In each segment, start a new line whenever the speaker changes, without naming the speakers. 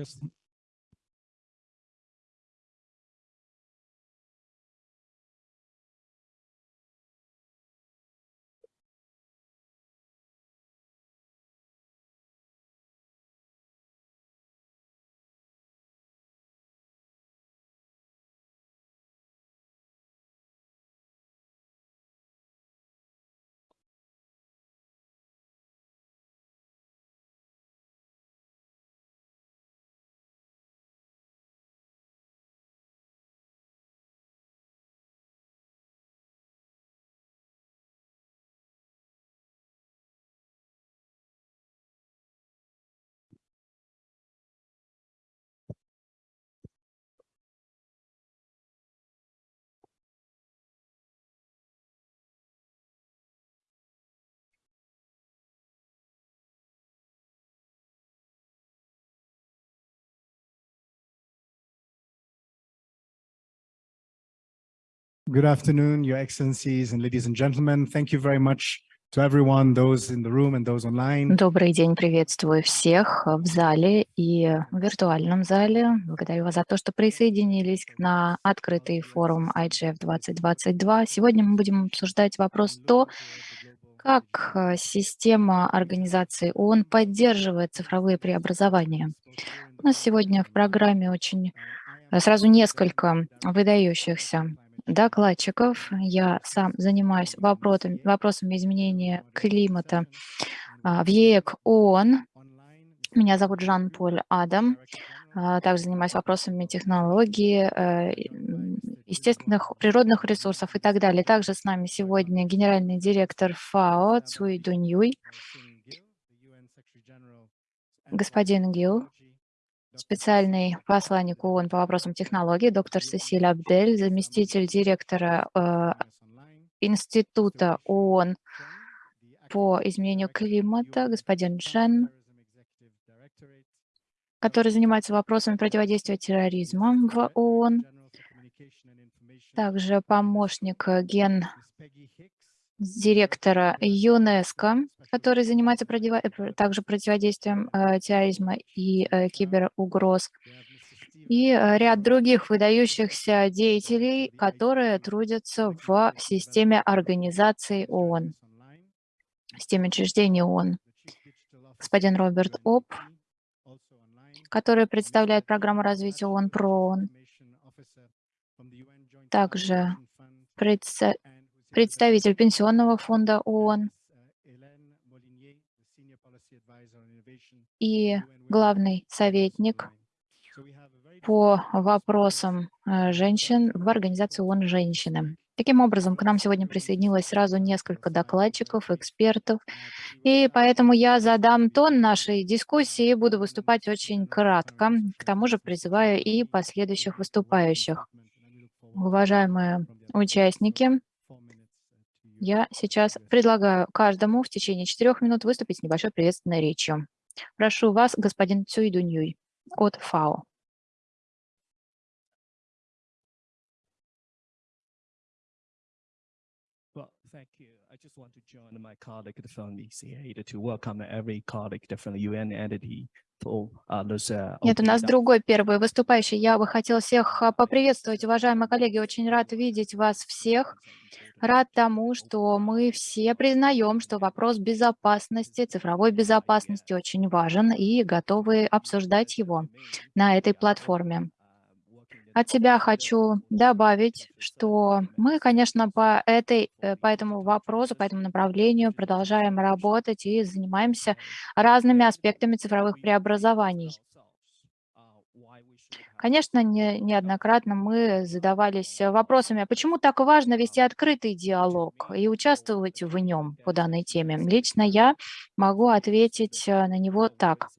Yes. Good afternoon, Your Excellencies and ladies and gentlemen. Thank you very much to everyone, those in the room and those online.
Добрый день, приветствую всех в зале и в виртуальном зале. Благодарю вас за то, что присоединились на открытый форум IGF 2022. Сегодня мы будем обсуждать вопрос то, как э, система организации ООН поддерживает цифровые преобразования. У нас сегодня в программе очень э, сразу несколько выдающихся докладчиков. Я сам занимаюсь вопросами, вопросами изменения климата а, в ЕЭК ООН. Меня зовут Жан-Поль Адам. А, также занимаюсь вопросами технологии, э, естественных природных ресурсов и так далее. Также с нами сегодня генеральный директор ФАО Цуй Дуньюй, господин Гил, специальный посланник ООН по вопросам технологий, доктор Сесиль Абдель, заместитель директора э, Института ООН по изменению климата, господин Джен, который занимается вопросами противодействия терроризма в ООН, также помощник ген директора ЮНЕСКО, который занимается э, также противодействием э, терроризма и э, киберугроз, и ряд других выдающихся деятелей, которые трудятся в системе организации ООН, системе учреждений ООН. Господин Роберт Оп, который представляет программу развития ООН про ООН, также представитель Пенсионного фонда ООН и главный советник по вопросам э, женщин в организации ООН «Женщины». Таким образом, к нам сегодня присоединилось сразу несколько докладчиков, экспертов, и поэтому я задам тон нашей дискуссии и буду выступать очень кратко. К тому же призываю и последующих выступающих. Уважаемые участники, я сейчас предлагаю каждому в течение четырех минут выступить с небольшой приветственной речью. Прошу вас, господин Цюй Дуньюй от ФАО.
Thank you. I just want to join my colleague from ECA to welcome every colleague from UN entity
Uh, Нет, у нас другой первый выступающий. Я бы хотел всех а, поприветствовать, уважаемые коллеги. Очень рад видеть вас всех. Рад тому, что мы все признаем, что вопрос безопасности, цифровой безопасности очень важен и готовы обсуждать его на этой платформе. От себя хочу добавить, что мы, конечно, по, этой, э, по этому вопросу, по этому направлению продолжаем работать и занимаемся разными аспектами цифровых преобразований. Конечно, не, неоднократно мы задавались вопросами, а почему так важно вести открытый диалог и участвовать в нем по данной теме. Лично я могу ответить э, на него так.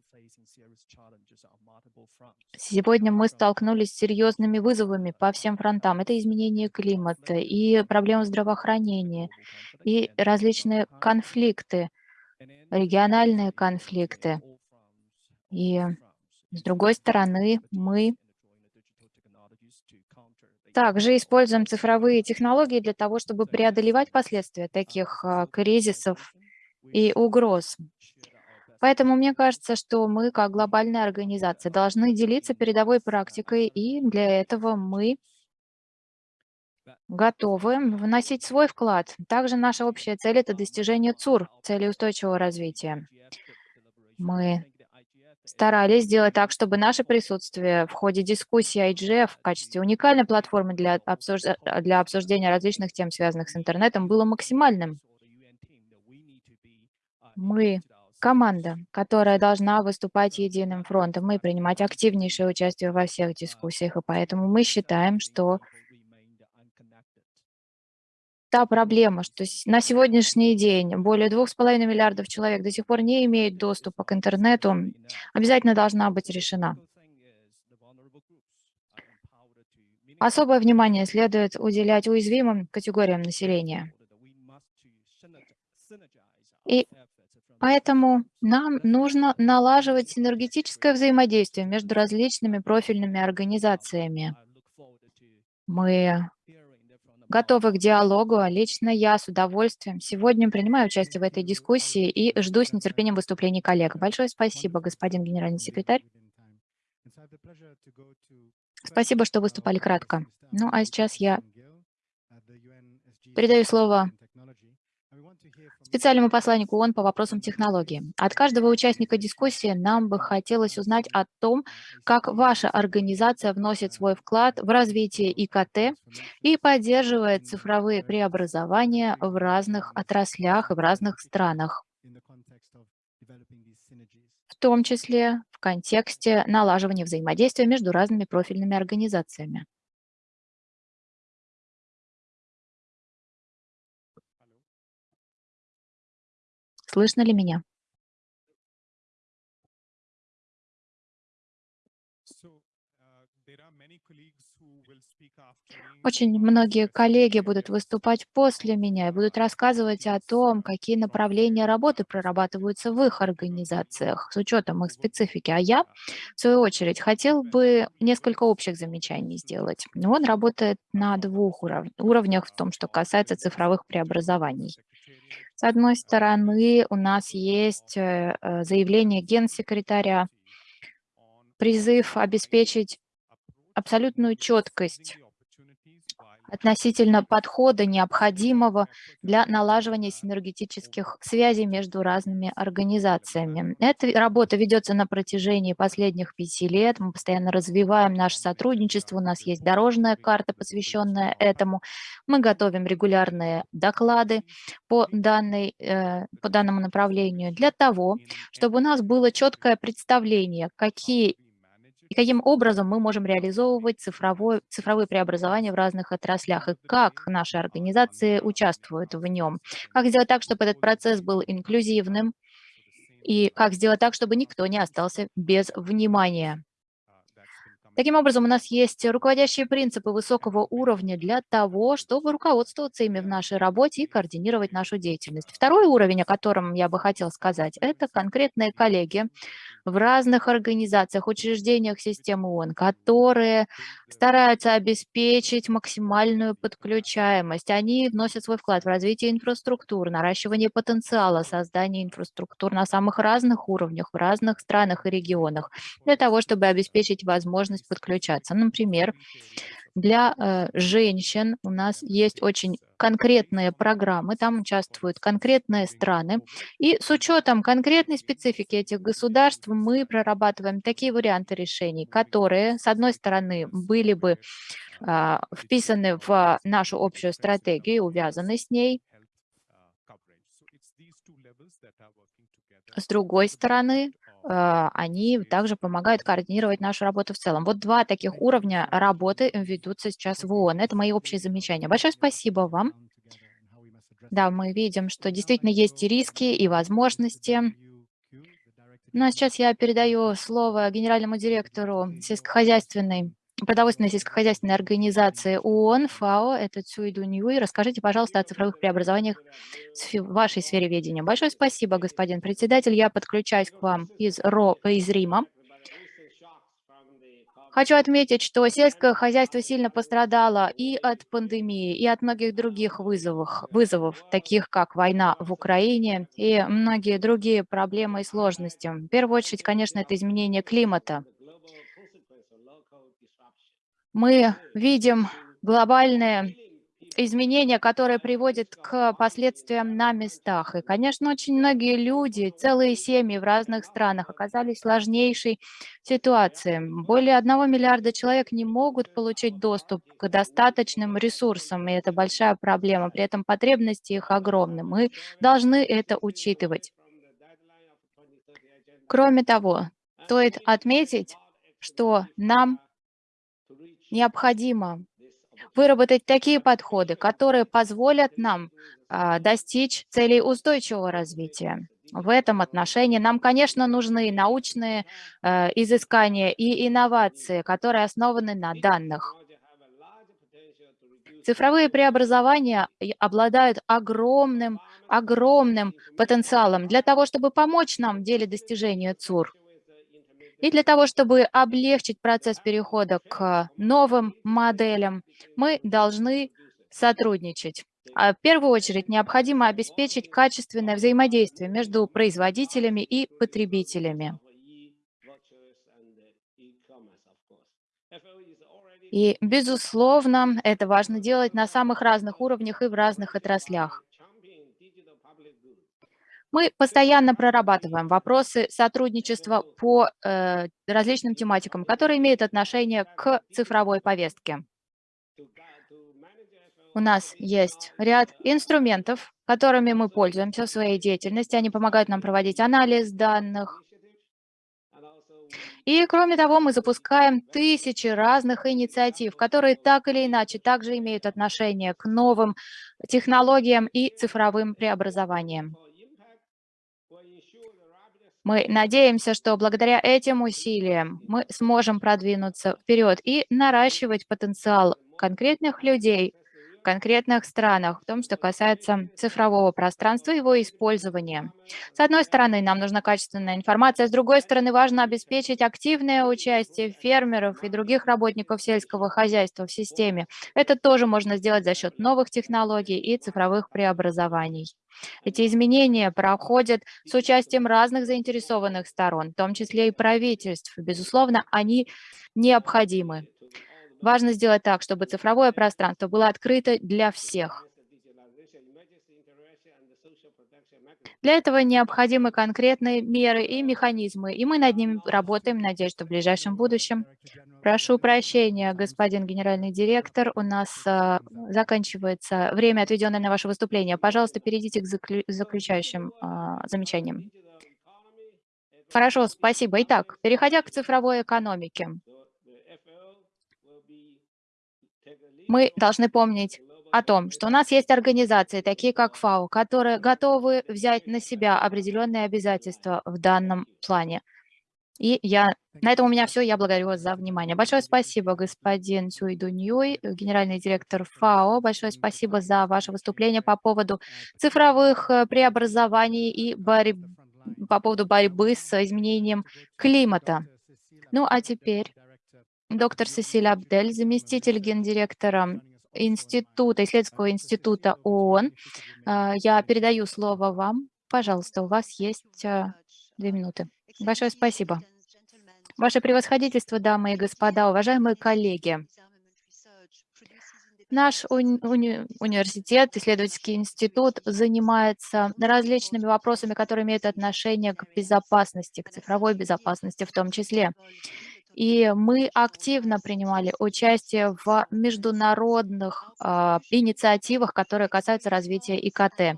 Сегодня мы столкнулись с серьезными вызовами по всем фронтам. Это изменение климата и проблемы здравоохранения, и различные конфликты, региональные конфликты. И с другой стороны, мы также используем цифровые технологии для того, чтобы преодолевать последствия таких а, кризисов и угроз. Поэтому мне кажется, что мы, как глобальная организация, должны делиться передовой практикой, и для этого мы готовы вносить свой вклад. Также наша общая цель – это достижение ЦУР, цели устойчивого развития. Мы старались сделать так, чтобы наше присутствие в ходе дискуссии IGF в качестве уникальной платформы для, обсуж... для обсуждения различных тем, связанных с интернетом, было максимальным. Мы команда, которая должна выступать единым фронтом и принимать активнейшее участие во всех дискуссиях, и поэтому мы считаем, что та проблема, что на сегодняшний день более 2,5 миллиардов человек до сих пор не имеют доступа к интернету, обязательно должна быть решена. Особое внимание следует уделять уязвимым категориям населения. И поэтому нам нужно налаживать синергетическое взаимодействие между различными профильными организациями. Мы готовы к диалогу. А лично я с удовольствием сегодня принимаю участие в этой дискуссии и жду с нетерпением выступлений коллег. Большое спасибо, господин генеральный секретарь. Спасибо, что выступали кратко. Ну, а сейчас я передаю слово специальному посланнику ООН по вопросам технологий. От каждого участника дискуссии нам бы хотелось узнать о том, как ваша организация вносит свой вклад в развитие ИКТ и поддерживает цифровые преобразования в разных отраслях и в разных странах, в том числе в контексте налаживания взаимодействия между разными профильными организациями. Слышно ли меня? Очень многие коллеги будут выступать после меня и будут рассказывать о том, какие направления работы прорабатываются в их организациях с учетом их специфики. А я, в свою очередь, хотел бы несколько общих замечаний сделать. Он работает на двух уровнях в том, что касается цифровых преобразований. С одной стороны, у нас есть э, э, заявление генсекретаря, призыв обеспечить абсолютную четкость относительно подхода, необходимого для налаживания синергетических связей между разными организациями. Эта работа ведется на протяжении последних пяти лет. Мы постоянно развиваем наше сотрудничество. У нас есть дорожная карта, посвященная этому. Мы готовим регулярные доклады по, данной, э, по данному направлению для того, чтобы у нас было четкое представление, какие и каким образом мы можем реализовывать цифровое, цифровые преобразования в разных отраслях, и как наши организации участвуют в нем. Как сделать так, чтобы этот процесс был инклюзивным, и как сделать так, чтобы никто не остался без внимания. Таким образом, у нас есть руководящие принципы высокого уровня для того, чтобы руководствоваться ими в нашей работе и координировать нашу деятельность. Второй уровень, о котором я бы хотел сказать, это конкретные коллеги в разных организациях, учреждениях системы ООН, которые стараются обеспечить максимальную подключаемость. Они вносят свой вклад в развитие инфраструктуры, наращивание потенциала, создание инфраструктур на самых разных уровнях, в разных странах и регионах, для того, чтобы обеспечить возможность подключаться. Например, для э, женщин у нас есть очень конкретные программы, там участвуют конкретные страны. И с учетом конкретной специфики этих государств мы прорабатываем такие варианты решений, которые, с одной стороны, были бы э, вписаны в нашу общую стратегию, увязаны с ней. С другой стороны, а, они также помогают координировать нашу работу в целом. Вот два таких уровня работы ведутся сейчас в ООН. Это мои общие замечания. Большое спасибо вам. Да, мы видим, что действительно есть и риски, и возможности. Ну а сейчас я передаю слово генеральному директору сельскохозяйственной продовольственной сельскохозяйственной организации ООН, ФАО, это Цюй Дуньюй. Расскажите, пожалуйста, о цифровых преобразованиях в вашей сфере ведения. Большое спасибо, господин председатель. Я подключаюсь к вам из, Ро, из Рима. Хочу отметить, что сельское хозяйство сильно пострадало и от пандемии, и от многих других вызовов, вызовов, таких как война в Украине и многие другие проблемы и сложности. В первую очередь, конечно, это изменение климата. Мы видим глобальные изменения, которые приводят к последствиям на местах. И, конечно, очень многие люди, целые семьи в разных странах оказались в сложнейшей ситуации. Более одного миллиарда человек не могут получить доступ к достаточным ресурсам, и это большая проблема. При этом потребности их огромны. Мы должны это учитывать. Кроме того, стоит отметить, что нам необходимо выработать такие подходы, которые позволят нам а, достичь целей устойчивого развития. В этом отношении нам, конечно, нужны научные э, изыскания и инновации, которые основаны на данных. Цифровые преобразования обладают огромным, огромным потенциалом для того, чтобы помочь нам в деле достижения ЦУР. И для того, чтобы облегчить процесс перехода к новым моделям, мы должны сотрудничать. А в первую очередь необходимо обеспечить качественное взаимодействие между производителями и потребителями. И, безусловно, это важно делать на самых разных уровнях и в разных отраслях. Мы постоянно прорабатываем вопросы сотрудничества по э, различным тематикам, которые имеют отношение к цифровой повестке. У нас есть ряд инструментов, которыми мы пользуемся в своей деятельности. Они помогают нам проводить анализ данных. И кроме того, мы запускаем тысячи разных инициатив, которые так или иначе также имеют отношение к новым технологиям и цифровым преобразованиям. Мы надеемся, что благодаря этим усилиям мы сможем продвинуться вперед и наращивать потенциал конкретных людей конкретных странах, в том, что касается цифрового пространства и его использования. С одной стороны, нам нужна качественная информация, с другой стороны, важно обеспечить активное участие фермеров и других работников сельского хозяйства в системе. Это тоже можно сделать за счет новых технологий и цифровых преобразований. Эти изменения проходят с участием разных заинтересованных сторон, в том числе и правительств. Безусловно, они необходимы. Важно сделать так, чтобы цифровое пространство было открыто для всех. Для этого необходимы конкретные меры и механизмы, и мы над ними работаем, надеюсь, что в ближайшем будущем. Прошу прощения, господин генеральный директор, у нас а, заканчивается время, отведенное на ваше выступление. Пожалуйста, перейдите к заклю заключающим а, замечаниям. Хорошо, спасибо. Итак, переходя к цифровой экономике, мы должны помнить о том, что у нас есть организации, такие как ФАО, которые готовы взять на себя определенные обязательства в данном плане. И я, на этом у меня все. Я благодарю вас за внимание. Большое спасибо, господин Цюйду Ньюй, генеральный директор ФАО. Большое спасибо за ваше выступление по поводу цифровых э, преобразований и борь... по поводу борьбы с изменением климата. Ну а теперь доктор Сесиль Абдель, заместитель гендиректора института, исследовательского института ООН. А, я передаю слово вам. Пожалуйста, у вас есть а, две минуты. Большое спасибо. Ваше превосходительство, дамы и господа, уважаемые коллеги. Наш уни уни университет, исследовательский институт занимается различными вопросами, которые имеют отношение к безопасности, к цифровой безопасности в том числе. И мы активно принимали участие в международных э, инициативах, которые касаются развития ИКТ.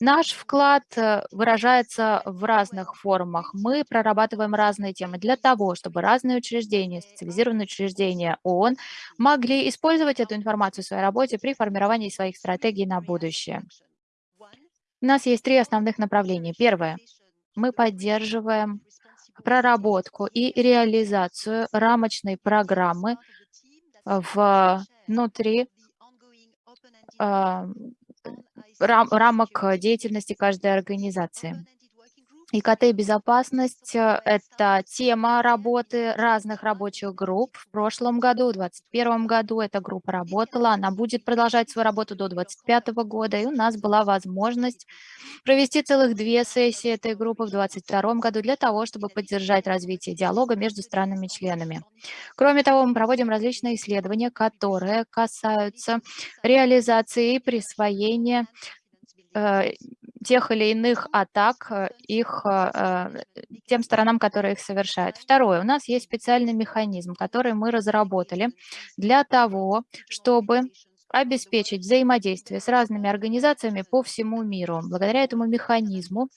Наш вклад э, выражается в разных формах. Мы прорабатываем разные темы для того, чтобы разные учреждения, специализированные учреждения ООН могли использовать эту информацию в своей работе при формировании своих стратегий на будущее. У нас есть три основных направления. Первое. Мы поддерживаем проработку и реализацию рамочной программы внутри а, рам, рамок деятельности каждой организации. ИКТ и безопасность э, – это тема работы разных рабочих групп. В прошлом году, в 2021 году эта группа работала, она будет продолжать свою работу до 2025 года, и у нас была возможность провести целых две сессии этой группы в 2022 году для того, чтобы поддержать развитие диалога между странами-членами. Кроме того, мы проводим различные исследования, которые касаются реализации и присвоения э, тех или иных атак э, их, э, э, тем сторонам, которые их совершают. Второе, у нас есть специальный механизм, который мы разработали для того, чтобы обеспечить взаимодействие с разными организациями по всему миру. Благодаря этому механизму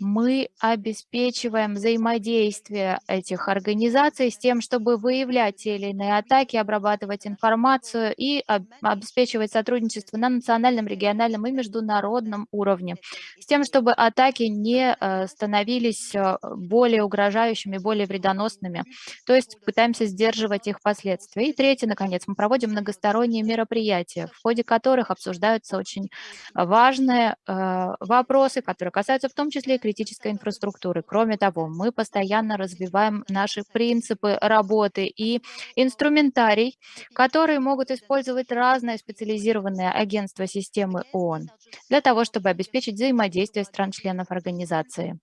мы обеспечиваем взаимодействие этих организаций с тем, чтобы выявлять те или иные атаки, обрабатывать информацию и обеспечивать сотрудничество на национальном, региональном и международном уровне, с тем, чтобы атаки не э, становились э, более угрожающими, более вредоносными. То есть пытаемся сдерживать их последствия. И третье, наконец, мы проводим многосторонние мероприятия, в ходе которых обсуждаются очень важные э, вопросы, которые касаются в том числе и критической инфраструктуры. Кроме того, мы постоянно развиваем наши принципы работы и инструментарий, которые могут использовать разные специализированные агентства системы ООН для того, чтобы обеспечить взаимодействие стран-членов организации.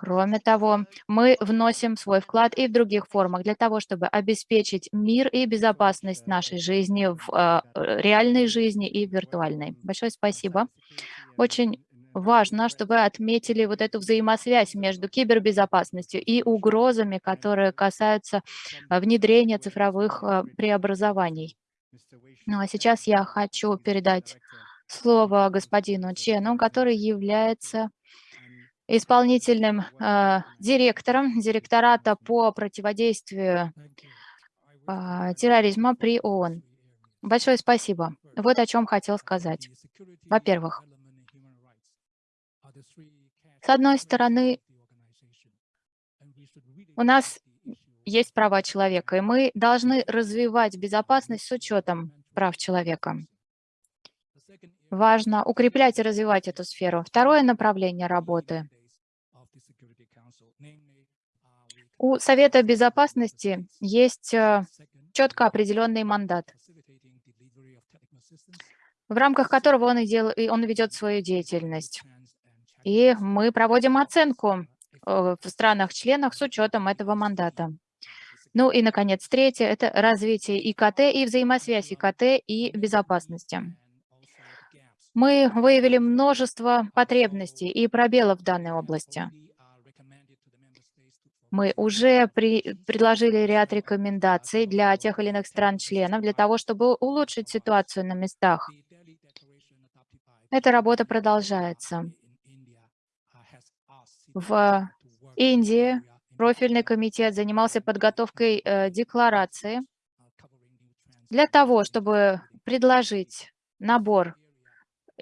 Кроме того, мы вносим свой вклад и в других формах для того, чтобы обеспечить мир и безопасность нашей жизни в э, реальной жизни и виртуальной. Большое спасибо. Очень важно, чтобы вы отметили вот эту взаимосвязь между кибербезопасностью и угрозами, которые касаются а, внедрения цифровых а, преобразований. Ну а сейчас я хочу передать слово господину Чену, который является исполнительным э, директором директората по противодействию э, терроризма при ООН. Большое спасибо. Вот о чем хотел сказать. Во-первых, с одной стороны, у нас есть права человека, и мы должны развивать безопасность с учетом прав человека. Важно укреплять и развивать эту сферу. Второе направление работы. У Совета Безопасности есть э, четко определенный мандат, в рамках которого он, и дел... он ведет свою деятельность. И мы проводим оценку э, в странах-членах с учетом этого мандата. Ну и, наконец, третье – это развитие ИКТ и взаимосвязь ИКТ и безопасности. Мы выявили множество потребностей и пробелов в данной области. Мы уже при, предложили ряд рекомендаций для тех или иных стран-членов для того, чтобы улучшить ситуацию на местах. Эта работа продолжается. В Индии профильный комитет занимался подготовкой э, декларации для того, чтобы предложить набор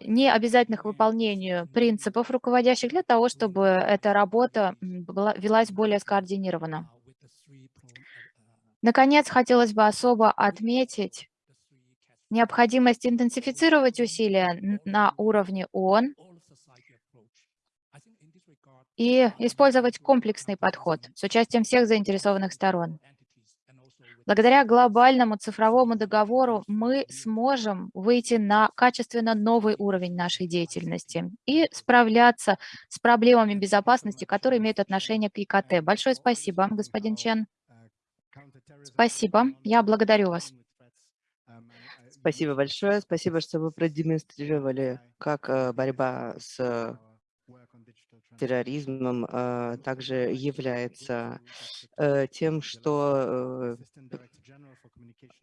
необязательных выполнению принципов руководящих для того, чтобы эта работа была, велась более скоординированно. Наконец, хотелось бы особо отметить необходимость интенсифицировать усилия на уровне ООН и использовать комплексный подход с участием всех заинтересованных сторон. Благодаря глобальному цифровому договору мы сможем выйти на качественно новый уровень нашей деятельности и справляться с проблемами безопасности, которые имеют отношение к ИКТ. Большое спасибо, господин Чен. Спасибо. Я благодарю вас.
Спасибо большое. Спасибо, что вы продемонстрировали, как э, борьба с терроризмом а, также является э, тем, что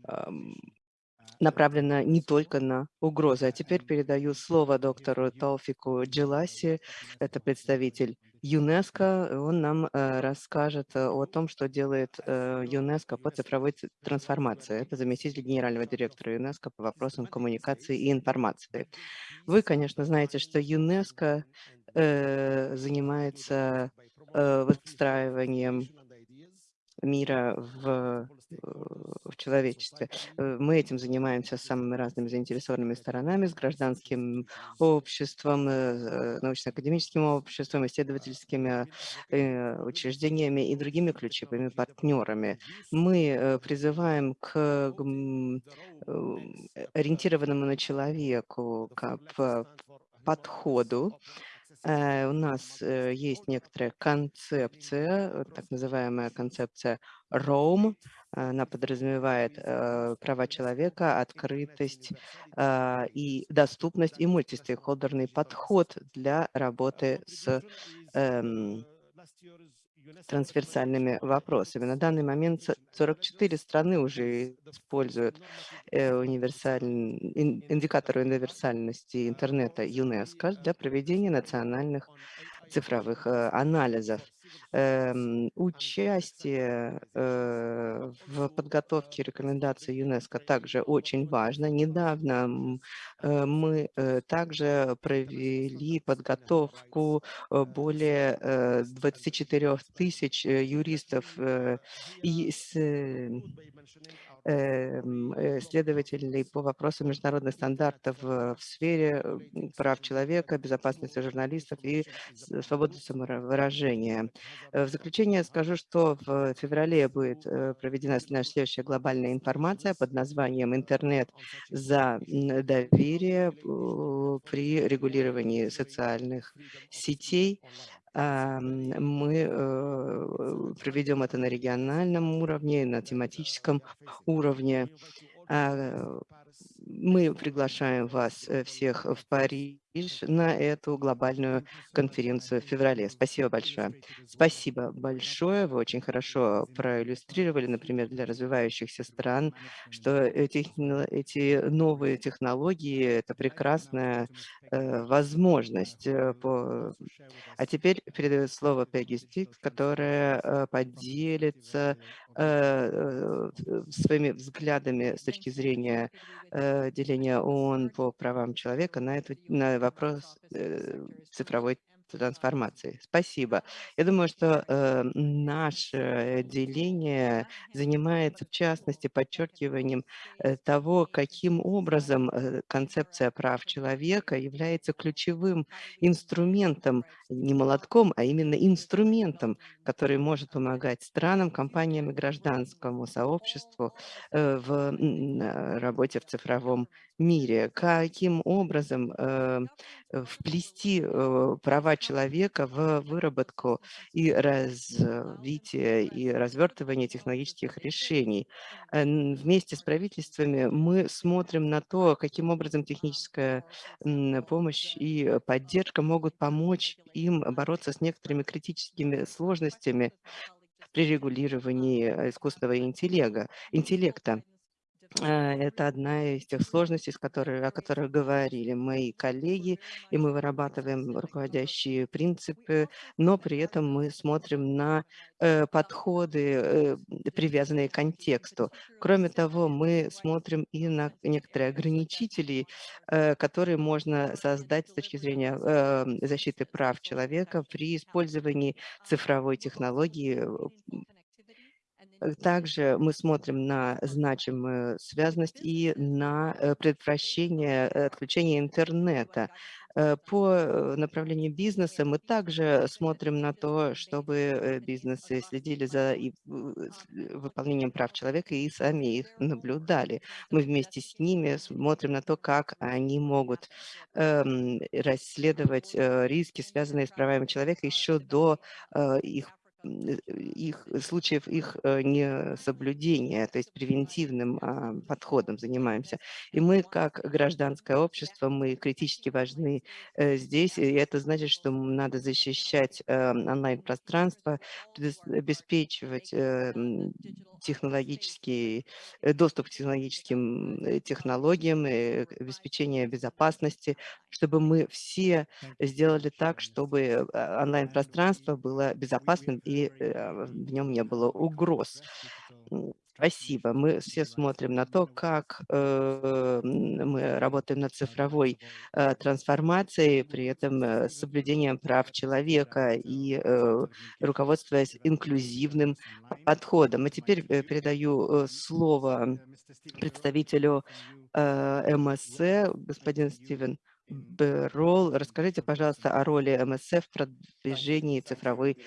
э, направлено не только на угрозы. А теперь передаю слово доктору Толфику Джиласи, это представитель ЮНЕСКО. Он нам э, расскажет о том, что делает ЮНЕСКО по цифровой трансформации. Это заместитель генерального директора ЮНЕСКО по вопросам коммуникации и информации. Вы, конечно, знаете, что ЮНЕСКО Э, занимается э, выстраиванием мира в, э, в человечестве. Э, Мы этим занимаемся с самыми разными заинтересованными сторонами, с гражданским обществом, э, научно-академическим обществом, исследовательскими учреждениями и другими ключевыми партнерами. Мы призываем к ориентированному на человеку к п- подходу. Э, У нас э, есть некоторая концепция, так называемая концепция ROAM. Она подразумевает э, права человека, открытость и доступность и мультистейкхолдерный подход для работы с эм, трансверсальными вопросами. На данный момент с- 44 страны уже используют э, универсаль- ин- индикаторы универсальности интернета ЮНЕСКО для проведения национальных цифровых э, анализов. Эм, Участие э, в подготовке рекомендаций ЮНЕСКО также очень важно. Недавно э, мы э, также провели подготовку э, более э, 24 тысяч э, юристов э, и э, эм, э, следователей по вопросам международных стандартов э, в сфере э, прав человека, безопасности журналистов и свободы самовыражения. Э, В заключение скажу, что в феврале будет э, проведена наша следующая глобальная информация под названием «Интернет за доверие при регулировании социальных сетей». Ам, Мы э, проведем это на региональном уровне, на тематическом уровне. А, Мы приглашаем вас всех в Париж на эту глобальную конференцию в феврале. Спасибо большое. Спасибо большое. Вы очень хорошо проиллюстрировали, например, для развивающихся стран, что эти, эти новые технологии – это прекрасная э, возможность. э, по... А теперь передаю слово Пегги Стикс, которая э, поделится своими взглядами с точки зрения э, деления ООН по правам человека на, эту, на вопрос э, цифровой трансформации. Спасибо. Я думаю, что э, наше деление занимается, в частности, подчеркиванием э, того, каким образом э, концепция прав человека является ключевым инструментом, не молотком, а именно инструментом, который может помогать странам, компаниям и гражданскому сообществу э, в э, работе в цифровом мире. Каким образом э, э, вплести э, права человека в выработку и развитие и развертывание технологических решений. Э, Вместе с правительствами мы смотрим на то, каким образом техническая м, помощь и поддержка могут помочь им бороться с некоторыми критическими сложностями при регулировании э, искусственного интеллекта. интеллекта. Э, Это одна из тех сложностей, с которой, о которых говорили мои коллеги, и мы вырабатываем руководящие принципы, но при этом мы смотрим на э, подходы, э, привязанные к контексту. Кроме того, мы смотрим и на некоторые ограничители, э, которые можно создать с точки зрения защиты прав человека при использовании цифровой технологии Также мы смотрим на значимую связность и на э, предотвращение э, отключения интернета. Э, По направлению бизнеса мы также смотрим на то, чтобы бизнесы следили за выполнением прав человека и сами их наблюдали. Мы вместе с ними смотрим на то, как они могут эм, расследовать риски, связанные с правами человека еще до их их случаев их э, несоблюдения, то есть превентивным а, подходом занимаемся. И мы, как гражданское общество, мы критически важны э, здесь, и это значит, что надо защищать э, онлайн-пространство, обеспечивать э, технологический э, доступ к технологическим э, технологиям, обеспечение безопасности, чтобы мы все сделали так, чтобы э, онлайн-пространство было безопасным и э, в нем не было угроз. Спасибо. Мы все смотрим на то, как э, мы работаем над цифровой э, трансформацией, при этом э, с соблюдением прав человека и э, руководствуясь инклюзивным подходом. А теперь э, передаю э, слово представителю э, МСЦ, господин Стивен. Берол. Расскажите, пожалуйста, о роли МСФ в продвижении цифровой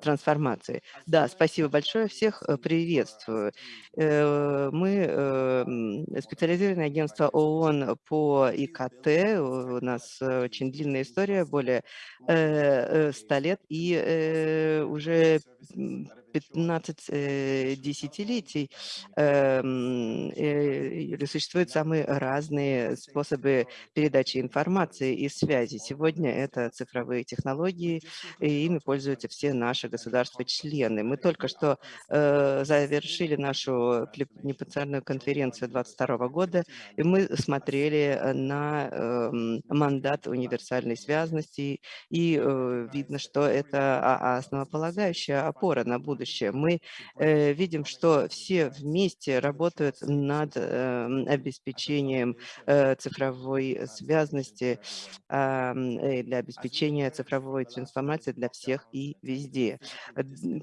трансформации. Да, спасибо большое, всех э, приветствую. Э, мы специализированное агентство ООН по ИКТ, у нас очень длинная история, более 100 лет, и уже 15 э, десятилетий э, существуют самые разные способы передачи информации и связи. Сегодня это цифровые технологии, и ими пользуются все наши государства-члены. Мы только что э, завершили нашу планетарную конференцию 2022 года, и мы смотрели на э, мандат универсальной связности, и э, видно, что это основополагающая опора на будущее. Мы э, видим, что все вместе работают над э, обеспечением э, цифровой связности, э, для обеспечения цифровой трансформации для всех и везде.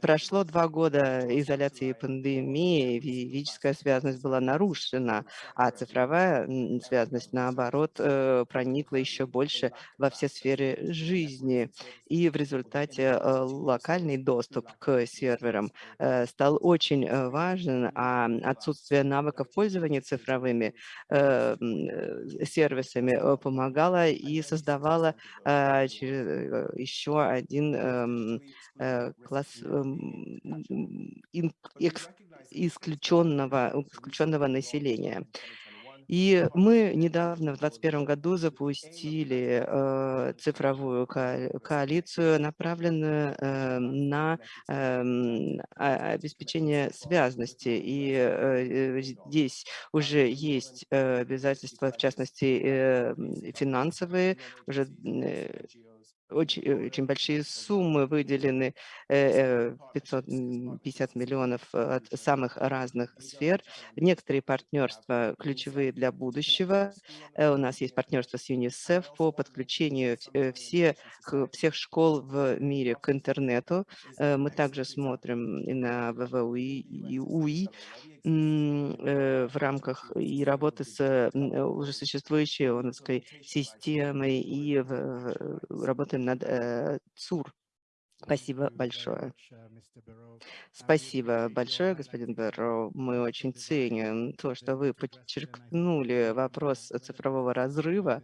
Прошло два года изоляции пандемии, физическая связность была нарушена, а цифровая связность, наоборот, э, проникла еще больше во все сферы жизни. И в результате э, локальный доступ к серверам э, стал очень э, важен, а отсутствие навыков пользования цифровыми э, сервисами помогало и создавало еще один эм, класс эм, исключенного, исключенного населения. И мы недавно, в 2021 году, запустили э, цифровую ко коалицию, направленную э, на э, обеспечение связности. И э, здесь уже есть э, обязательства, в частности, э, финансовые, уже э, очень, э, очень большие суммы выделены, 550 э, миллионов от самых разных сфер. Некоторые партнерства ключевые для будущего. Э, у нас есть партнерство с ЮНИСЕФ по подключению всех, всех школ в мире к интернету. Мы также смотрим на ВВУИ и УИ, в рамках и работы с уже существующей ООНовской системой и работаем над э, ЦУР. Спасибо большое. Спасибо большое, господин Берро. Мы очень ценим то, что вы подчеркнули вопрос цифрового разрыва,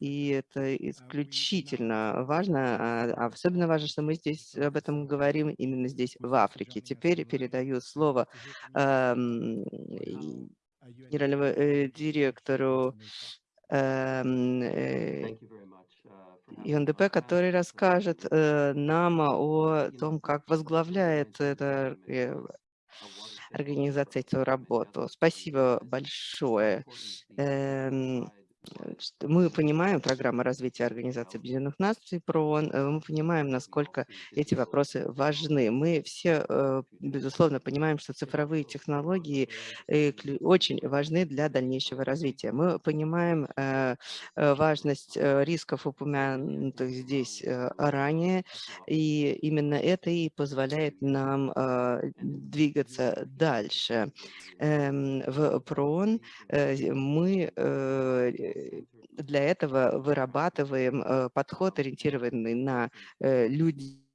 и это исключительно важно. А особенно важно, что мы здесь об этом говорим именно здесь, в Африке. Теперь передаю слово э, генеральному э, директору эм, э, ЮНДП, который расскажет э, нам о том, как возглавляет эта э, организация эту работу. Спасибо большое. Эм, мы понимаем программу развития Организации Объединенных Наций, ПРООН, э, мы понимаем, насколько эти вопросы важны. Мы все, э, безусловно, понимаем, что цифровые технологии э, очень важны для дальнейшего развития. Мы понимаем важность рисков, упомянутых здесь ранее, и именно это и позволяет нам двигаться дальше. Эм, в ПРООН мы для этого вырабатываем э, подход, ориентированный на э, людей,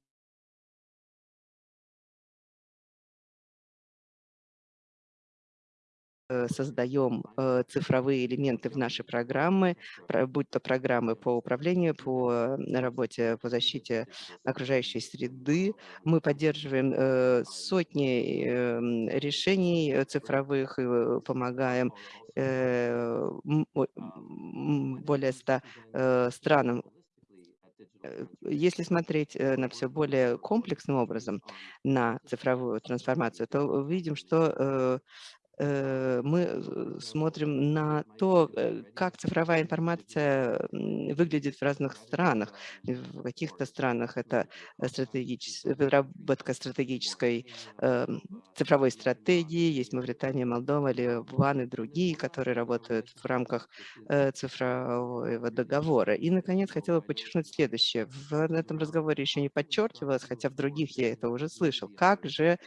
создаем э, цифровые элементы в наши программы, будь то программы по управлению, по работе по защите окружающей среды. Мы поддерживаем э, сотни эм, решений цифровых и помогаем более 100 странам если смотреть на все более комплексным образом, на цифровую трансформацию, то видим, что э, мы э, смотрим на то, э, как цифровая информация выглядит в разных странах. В каких-то странах это стратегичес- выработка стратегической э, цифровой стратегии. Есть Мавритания, Молдова, Ливан и другие, которые работают в рамках э, цифрового договора. И, наконец, хотела подчеркнуть следующее. В этом разговоре еще не подчеркивалось, хотя в других я это уже слышал. Как же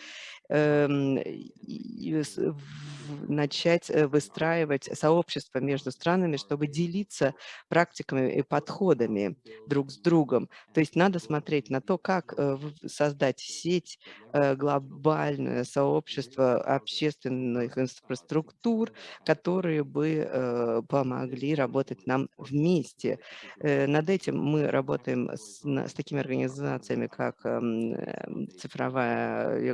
начать э, выстраивать сообщество между странами, чтобы делиться практиками и подходами друг с другом. То есть надо смотреть на то, как э, создать сеть, э, глобальное сообщество общественных инфраструктур, которые бы помогли работать нам вместе. Над этим мы работаем с, с такими организациями, как эм, цифровая и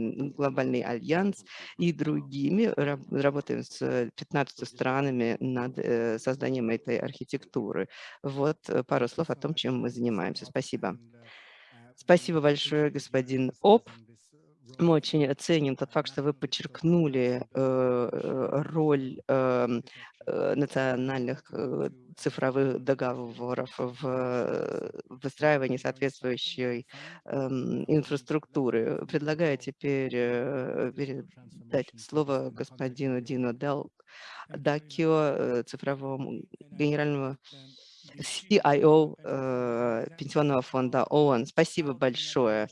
глобаль- глобальный альянс и другими. Раб- Работаем с 15 странами над э, созданием этой архитектуры. Вот э, пару слов о том, чем мы занимаемся. Спасибо. Спасибо большое, господин Оп. Мы очень ценим тот факт, что вы подчеркнули э, э, роль эм, э, национальных э, цифровых договоров в э, выстраивании соответствующей эм, инфраструктуры. Предлагаю теперь э, передать слово господину Дину Дел Дакио, э, цифровому генеральному CIO э, Пенсионного фонда ООН. Спасибо большое.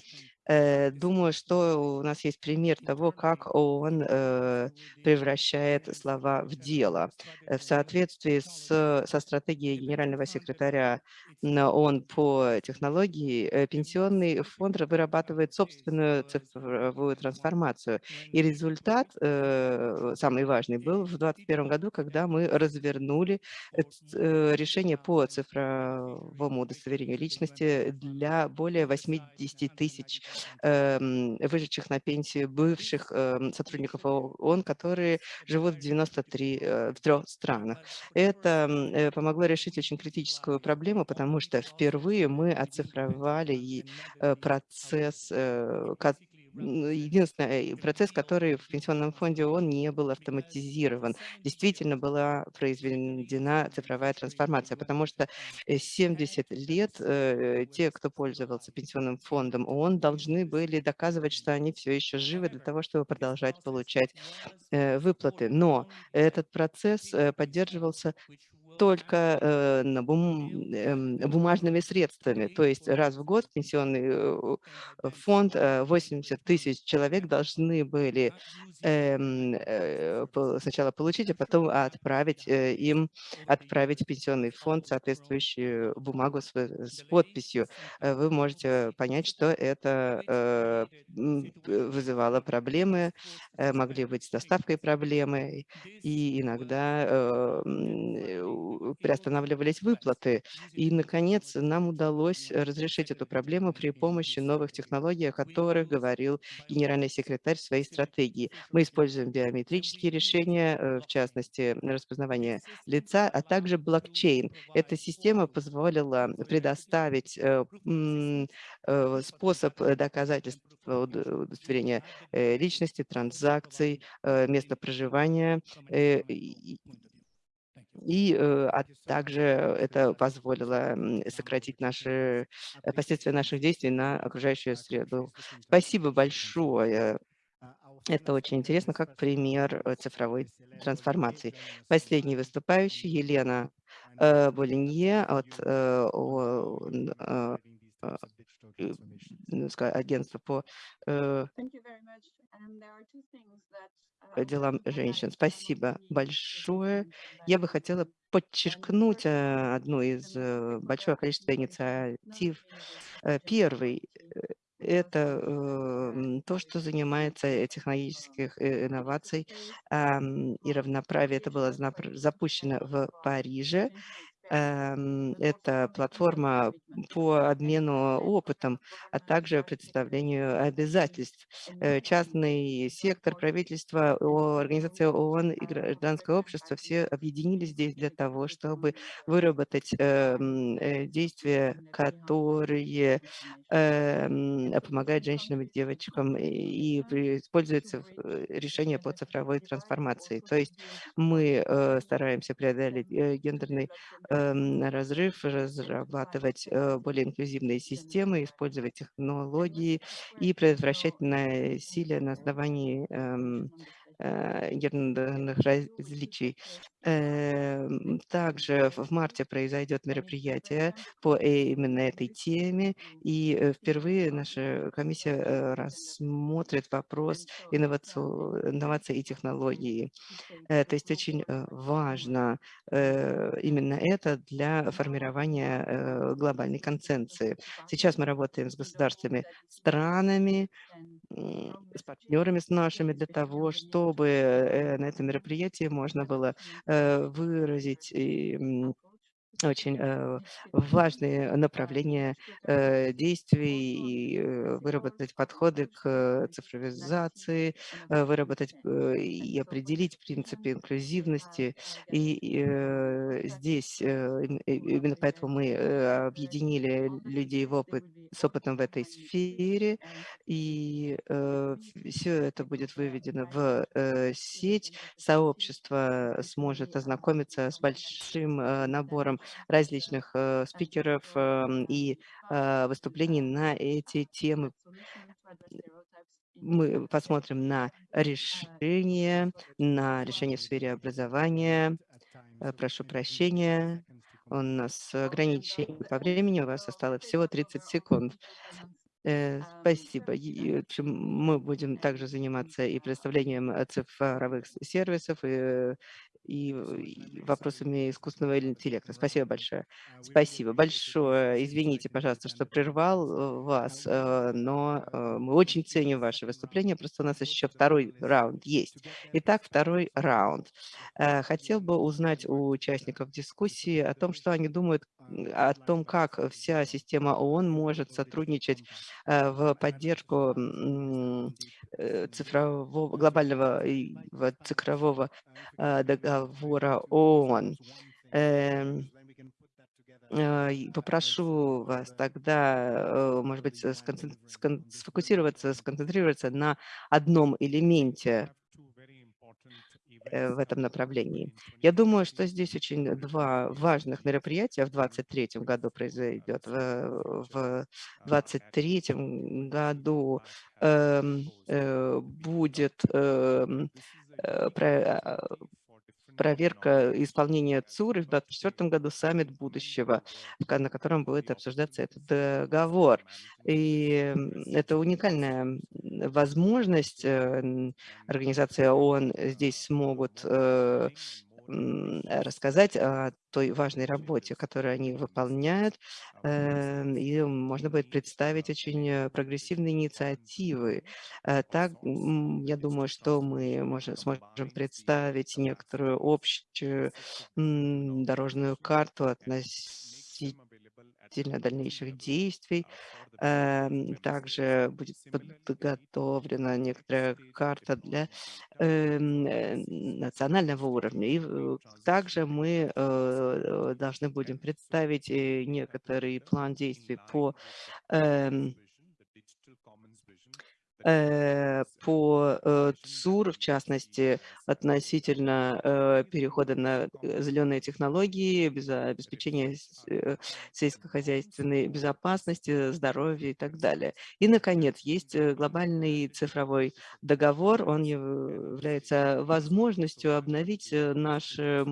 Э, Думаю, что у нас есть пример того, как ООН э, превращает слова в дело. Э, В соответствии с, со стратегией генерального секретаря ООН по технологии, пенсионный фонд вырабатывает собственную цифровую трансформацию. И результат, самый важный, был в 2021 году, когда мы развернули решение по цифровому удостоверению личности для более 80 тысяч вышедших на пенсию бывших эм, сотрудников ООН, которые живут в 93 э, в трех странах. Это э, помогло решить очень критическую проблему, потому что впервые мы оцифровали и, э, процесс, единственный э, процесс, который в Пенсионном фонде ООН не был автоматизирован. Действительно была произведена цифровая трансформация, потому что э, 70 лет э, те, кто пользовался Пенсионным фондом ООН, должны были доказывать, что они все еще живы для того, чтобы продолжать получать э, выплаты. Но этот процесс э, поддерживался только э, на бум- эм, бумажными средствами. То есть раз в год пенсионный э, фонд, э, 80 тысяч человек должны были эм, э, сначала получить, а потом отправить э, им, отправить в пенсионный фонд соответствующую бумагу с, э, с подписью. Э, Вы можете понять, что это э, вызывало проблемы, э, могли быть с доставкой проблемы, и иногда э, э, приостанавливались выплаты. И, наконец, нам удалось разрешить эту проблему при помощи новых технологий, о которых говорил генеральный секретарь в своей стратегии. Мы используем биометрические решения, э, в частности, распознавание лица, а также блокчейн. Эта система позволила предоставить э, э, способ э, доказательства уд- удостоверения э, личности, транзакций, э, места проживания, э, и- э, а также это позволило сократить наши э, последствия наших действий на окружающую среду. Спасибо большое. Это очень интересно, как пример э, цифровой трансформации. Последний выступающий Елена э, Болинье от агентства по по
would
делам женщин. Спасибо большое. Я бы хотела подчеркнуть э, одну из э, большого количества инициатив. Э, Первый это то, что занимается технологических инноваций и равноправия. Это было запущено в Париже. Эм, Это платформа по обмену опытом, а также представлению обязательств. Э, Частный сектор, правительство, о- организация ООН и гражданское общество все объединились здесь для того, чтобы выработать эм, э, действия, которые эм, помогают женщинам и девочкам и используются э, решения по цифровой трансформации. То есть мы стараемся преодолеть гендерный разрыв, разрабатывать э, более инклюзивные системы, использовать технологии и предотвращать насилие на основании эм, э, гендерных различий. Эм, Также в марте произойдет мероприятие по э, именно этой теме, и э, впервые наша комиссия э, рассмотрит вопрос инноваций и технологий. Э, То есть очень э, важно э, именно это для формирования э, глобальной консенции. Сейчас мы работаем с государствами, странами, с партнерами с нашими для того, чтобы э, на этом мероприятии можно было э, выразить и, очень э, важные направления э, действий и э, выработать подходы к цифровизации, выработать и определить принципы инклюзивности. И здесь именно поэтому мы объединили людей в опыт, с опытом в этой сфере, и все это будет выведено в сеть. Сообщество сможет ознакомиться с большим набором различных э, спикеров эм, и э, выступлений на эти темы. Мы посмотрим на решения, на решения в сфере образования. Э, Прошу прощения, у нас ограничение по времени, у вас осталось всего 30 секунд. Э, Спасибо. И, и, в общем, мы будем также заниматься и представлением э, цифровых сервисов, и, э, и, э, и вопросами искусственного интеллекта. Спасибо большое. Спасибо большое. Извините, пожалуйста, что прервал вас, но мы очень ценим ваше выступление. Просто у нас еще второй раунд есть. Итак, второй раунд. Хотел бы узнать у участников дискуссии о том, что они думают о том, как вся система ООН может сотрудничать в поддержку э, цифрового, глобального цифрового э, договора ООН. Эм, э, Попрошу вас тогда, э, может быть, э, сконцен- скон- сфокусироваться, сконцентрироваться на одном элементе. э, в этом направлении. Я думаю, что здесь очень два важных мероприятия в 2023 году произойдет. В, в 2023 году эм, э, будет эм, э, про- а, проверка исполнения ЦУР, и в 2024 году саммит будущего, на котором будет обсуждаться этот договор. И это уникальная возможность. э, Организации ООН здесь смогут э, рассказать о той важной работе, которую они выполняют, э, и можно будет представить очень э, прогрессивные инициативы. Э, Так, я думаю, что мы можем, сможем представить некоторую общую дорожную карту относительно дальнейших действий. Эм, Также будет подготовлена некоторая карта для эм, э, национального уровня. И также мы э, должны будем представить э, некоторый план действий по по э, ЦУР, в частности, относительно э, перехода на э, зеленые технологии, без обеспечения э, сельскохозяйственной безопасности, здоровья и так далее. И, наконец, есть э, глобальный цифровой договор. Он яв- является возможностью обновить э, наше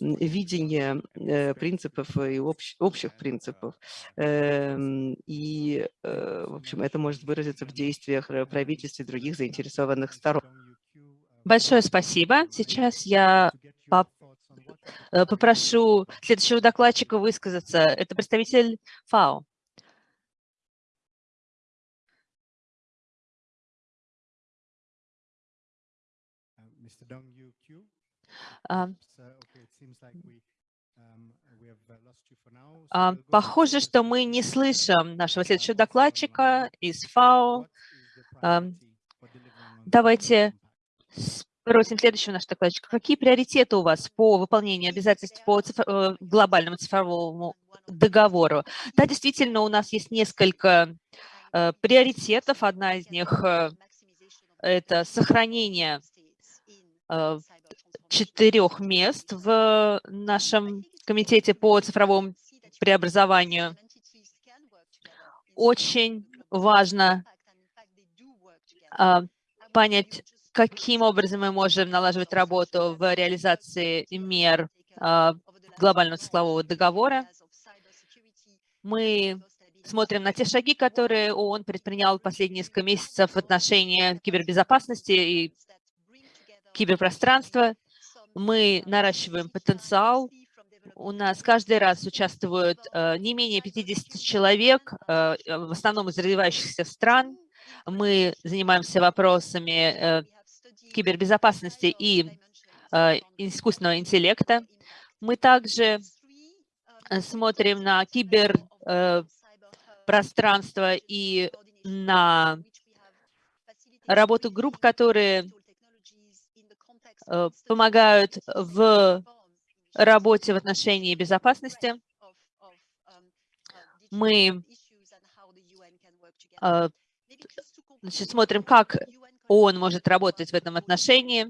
видение э, принципов и общ- общих принципов. Эм, И, э, в общем, это может выразиться в действиях э, правительств и других заинтересованных сторон.
Большое спасибо. Сейчас я поп- э, попрошу следующего докладчика высказаться. Это представитель ФАО. А, А, Похоже, что мы не слышим нашего следующего докладчика из ФАО. Давайте спросим следующего нашего докладчика. Какие приоритеты у вас по выполнению обязательств по цифр- э, глобальному цифровому договору? Да, действительно, у нас есть несколько э, приоритетов. Одна из них э, – это сохранение э, четырех мест в нашем комитете по цифровому преобразованию. Очень важно понять, каким образом мы можем налаживать работу в реализации мер а, глобального цифрового договора. Мы смотрим на те шаги, которые ООН предпринял последние несколько месяцев в отношении кибербезопасности и киберпространства. Мы наращиваем потенциал. У нас каждый раз участвуют э, не менее 50 человек, в основном из развивающихся стран. Мы занимаемся вопросами э, кибербезопасности и э, искусственного интеллекта. Мы также э, смотрим на киберпространство и на работу групп, которые э, помогают в работе в отношении безопасности. Мы э, значит, смотрим, как ООН может работать в этом отношении.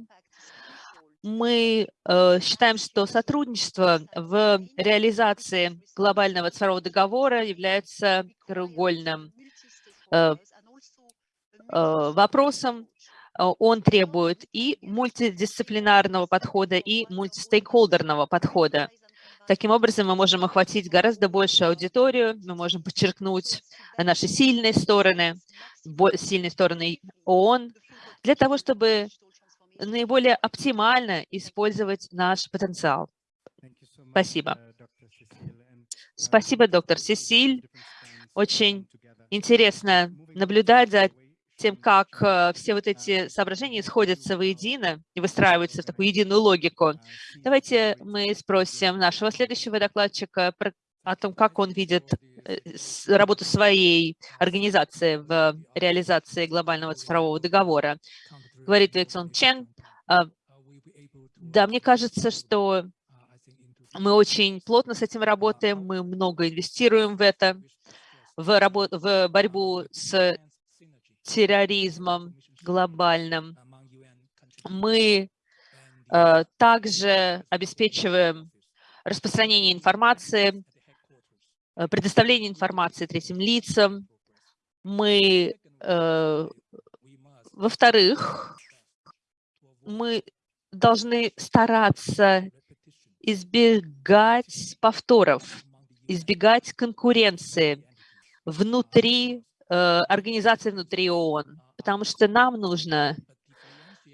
Мы э, считаем, что сотрудничество в реализации глобального цифрового договора является краеугольным э, э, вопросом. Он требует и мультидисциплинарного подхода, и мультистейкхолдерного подхода. Таким образом, мы можем охватить гораздо большую аудиторию, мы можем подчеркнуть наши сильные стороны, сильные стороны ООН, для того, чтобы наиболее оптимально использовать наш потенциал. Спасибо. Спасибо, доктор Сесиль. Очень интересно наблюдать за тем, как э, все вот эти соображения сходятся воедино и выстраиваются в такую единую логику. Давайте мы спросим нашего следующего докладчика о том, как он видит э, работу своей организации в реализации глобального цифрового договора. Говорит Виксон Чен. А, Да, мне кажется, что мы очень плотно с этим работаем, мы много инвестируем в это, в, рабо- в борьбу с терроризмом глобальным. Мы э, также обеспечиваем распространение информации, э, предоставление информации третьим лицам. Мы, э, во-вторых, мы должны стараться избегать повторов, избегать конкуренции внутри э, организации, внутри ООН, потому что нам нужно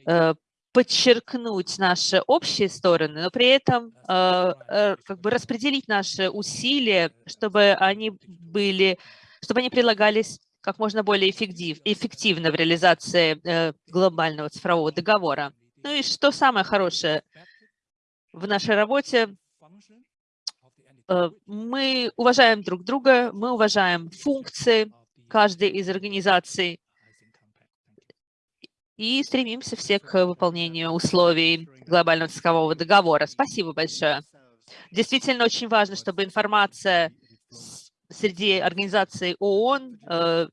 э, подчеркнуть наши общие стороны, но при этом э, как бы распределить наши усилия, чтобы они были, чтобы они прилагались как можно более эффектив, эффективно в реализации глобального цифрового договора. Ну и что самое хорошее в нашей работе, мы уважаем друг друга, мы уважаем функции каждой из организаций и стремимся все к выполнению условий глобального цифрового договора. Спасибо большое. Действительно очень важно, чтобы информация среди организаций ООН э,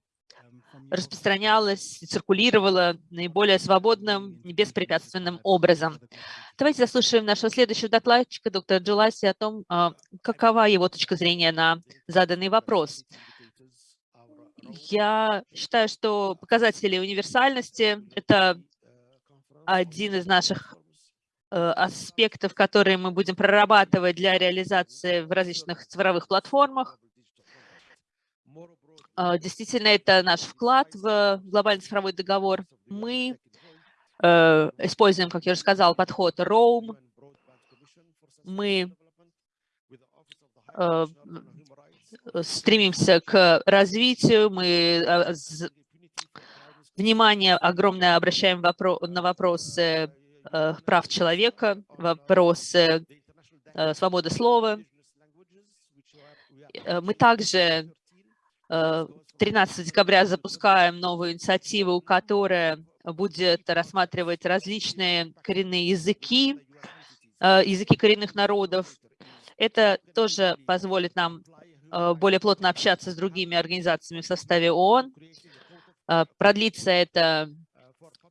распространялась, циркулировала наиболее свободным беспрепятственным образом. Давайте заслушаем нашего следующего докладчика, доктора Джуласи, о том, а, какова его точка зрения на заданный вопрос. Я считаю, что показатели универсальности – это один из наших э, аспектов, которые мы будем прорабатывать для реализации в различных цифровых платформах. А, Действительно, это наш вклад в глобальный цифровой договор. Мы э, используем, как я уже сказал, подход ROAM. Мы э, стремимся к развитию, мы з- внимание огромное обращаем на вопросы э, прав человека, вопросы э, свобода слова. Э, Мы также э, 13 декабря запускаем новую инициативу, которая будет рассматривать различные коренные языки, языки коренных народов. Это тоже позволит нам более плотно общаться с другими организациями в составе ООН. Э, Продлится эта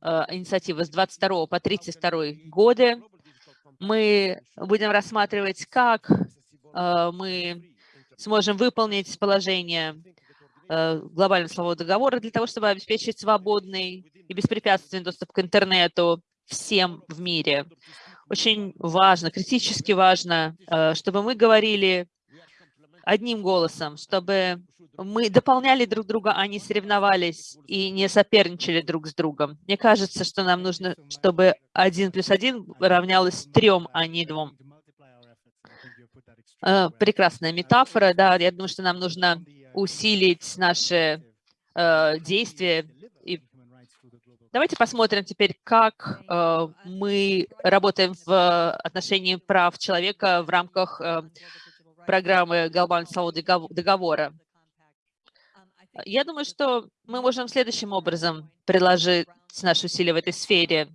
э, инициатива с 22 по 32 годы. Мы будем рассматривать, как э, мы сможем выполнить положение э, глобального силового договора для того, чтобы обеспечить свободный и беспрепятственный доступ к интернету всем в мире. Очень важно, критически важно, э, чтобы мы говорили одним голосом, чтобы мы дополняли друг друга, а не соревновались и не соперничали друг с другом. Мне кажется, что нам нужно, чтобы один плюс один равнялось трем, а не двум. Э, Прекрасная метафора, да, я думаю, что нам нужно усилить наши э, действия. И давайте посмотрим теперь, как э, мы работаем в отношении прав человека в рамках э, программы Глобального договора. Я думаю, что мы можем следующим образом приложить наши усилия в этой сфере.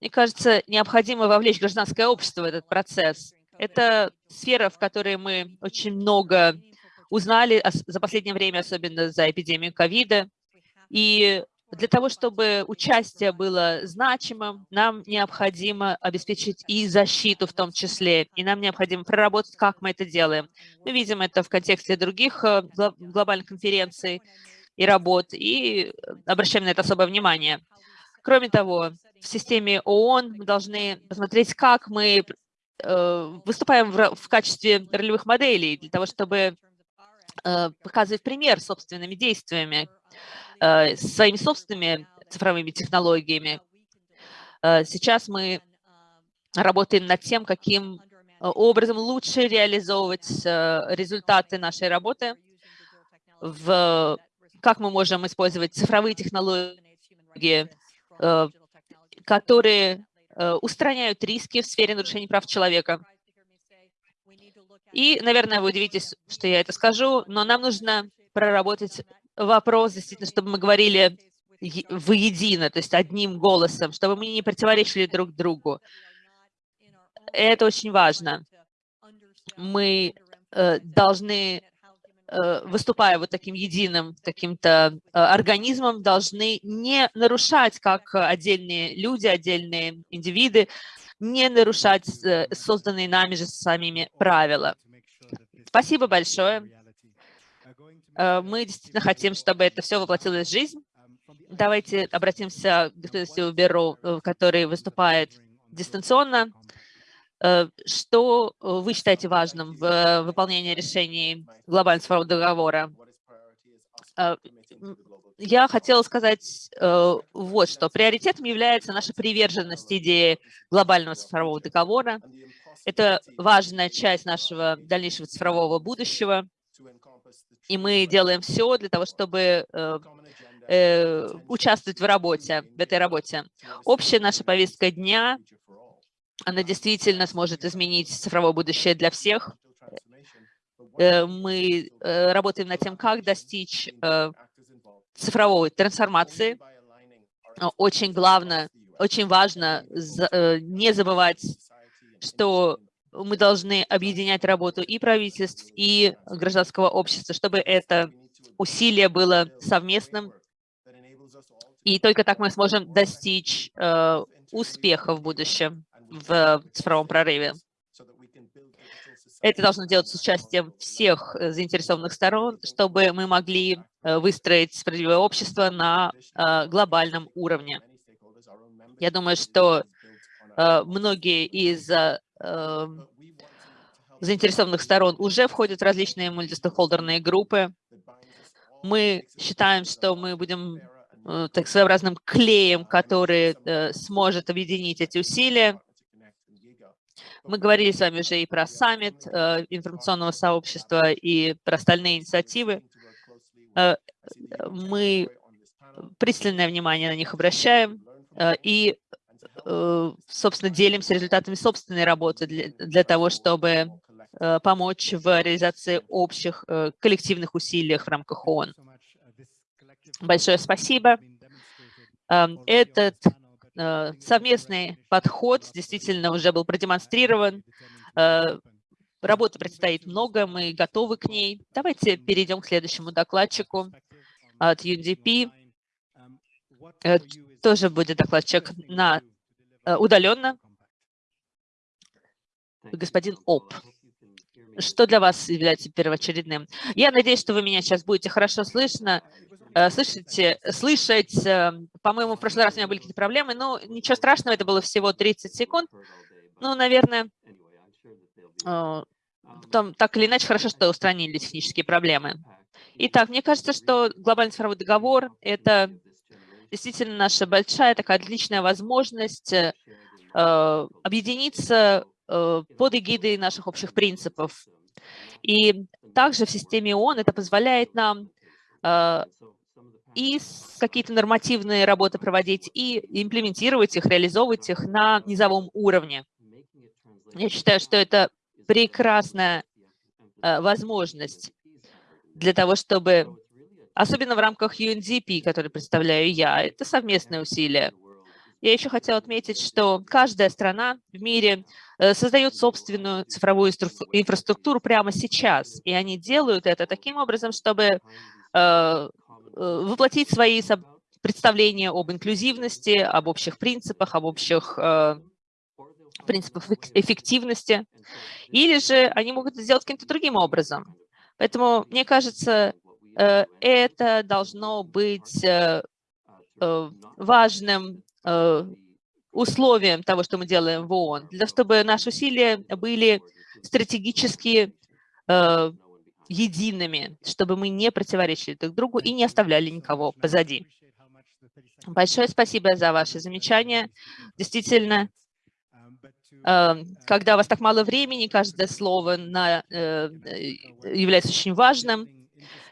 Мне кажется, необходимо вовлечь гражданское общество в этот процесс. Это сфера, в которой мы очень много узнали за последнее время, особенно за эпидемию ковида. И для того, чтобы участие было значимым, нам необходимо обеспечить и защиту в том числе, и нам необходимо проработать, как мы это делаем. Мы видим это в контексте других э, глобальных конференций и работ, и обращаем на это особое внимание. Кроме того, в системе ООН мы должны посмотреть, как мы э, выступаем в качестве ролевых моделей для того, чтобы э, показывать пример собственными действиями, своими собственными цифровыми технологиями. Э, сейчас мы работаем над тем, каким э, образом лучше реализовывать результаты нашей работы, в, как мы можем использовать цифровые технологии, которые устраняют риски в сфере нарушений прав человека. И, наверное, вы удивитесь, что я это скажу, но нам нужно проработать вопрос, действительно, чтобы мы говорили воедино, то есть одним голосом, чтобы мы не противоречили друг другу. Это очень важно. Мы э, должны, э, выступая вот таким единым каким-то э, организмом, должны не нарушать, как отдельные люди, отдельные индивиды, не нарушать э, созданные нами же самими правила. Спасибо большое. Э, мы действительно хотим, чтобы это все воплотилось в жизнь. Давайте обратимся к господину Беру, э, который выступает дистанционно. Э, что вы считаете важным в выполнении решений глобального цифрового договора? Я хотела сказать вот что. Приоритетом является наша приверженность идее глобального цифрового договора. Это важная часть нашего дальнейшего цифрового будущего и мы делаем все для того, чтобы э, э, участвовать в работе, в этой работе. Общая наша повестка дня, она действительно сможет изменить цифровое будущее для всех. Э, мы э, работаем над тем, как достичь цифровой трансформации. Очень главное, очень важно не забывать, что мы должны объединять работу и правительств, и гражданского общества, чтобы это усилие было совместным. И только так мы сможем достичь э, успеха в будущем в цифровом прорыве. Это должно делаться с участием всех э, заинтересованных сторон, чтобы мы могли э, выстроить справедливое общество на э, глобальном уровне. Я думаю, что многие из Эм, заинтересованных сторон уже входят в различные мультистейкхолдерные группы. Мы считаем, что мы будем э, так своеобразным клеем, который э, сможет объединить эти усилия. Мы говорили с вами уже и про саммит э, информационного сообщества, и про остальные инициативы. Мы пристальное внимание на них обращаем и собственно, делимся результатами собственной работы для, для того, чтобы э, помочь в реализации общих э, коллективных усилий в рамках ООН. Большое спасибо. Эм, этот совместный подход действительно уже был продемонстрирован. Работы предстоит много, мы готовы к ней. Давайте перейдем к следующему докладчику от UNDP. Тоже будет докладчик на Э, удаленно. Господин Оп, что для вас является первоочередным? Я надеюсь, что вы меня сейчас будете хорошо слышно, э, слышите, слышать. Э, по-моему, в прошлый раз у меня были какие-то проблемы, но ничего страшного, это было всего 30 секунд. Ну, наверное, там, так или иначе, хорошо, что устранили технические проблемы. Итак, мне кажется, что глобальный цифровой договор – это действительно наша большая такая отличная возможность э, объединиться э, под эгидой наших общих принципов. И также в системе ООН это позволяет нам э, и какие-то нормативные работы проводить, и имплементировать их, реализовывать их на низовом уровне. Я считаю, что это прекрасная э, возможность для того, чтобы особенно в рамках UNDP, который представляю я. Это совместные усилия. Я еще хотела отметить, что каждая страна в мире э, создает собственную цифровую инфраструктуру прямо сейчас, и они делают это таким образом, чтобы э, э, воплотить свои представления об инклюзивности, об общих принципах, об общих принципах эффективности, или же они могут это сделать каким-то другим образом. Поэтому, мне кажется, это должно быть э, э, важным условием того, что мы делаем в ООН, для чтобы наши усилия были стратегически едиными, чтобы мы не противоречили друг другу и не оставляли никого позади. Большое спасибо за ваши замечания. Действительно, когда у вас так мало времени, каждое слово на, является очень важным.